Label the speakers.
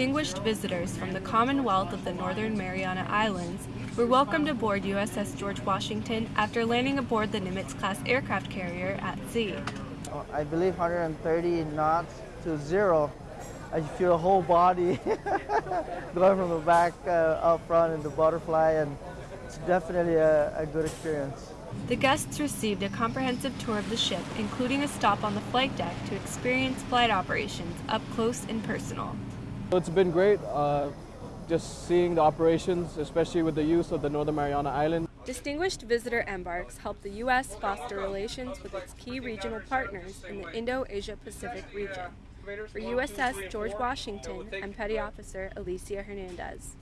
Speaker 1: distinguished visitors from the Commonwealth of the Northern Mariana Islands were welcomed aboard USS George Washington after landing aboard the Nimitz-class aircraft carrier at sea.
Speaker 2: I believe 130 knots to zero. I feel a whole body going from the back uh, up front in the butterfly and it's definitely a, a good experience.
Speaker 1: The guests received a comprehensive tour of the ship, including a stop on the flight deck to experience flight operations up close and personal.
Speaker 3: It's been great uh, just seeing the operations, especially with the use of the Northern Mariana Island.
Speaker 1: Distinguished visitor embarks help the U.S. foster relations with its key regional partners in the Indo-Asia Pacific region. For USS George Washington, I'm Petty Officer Alicia Hernandez.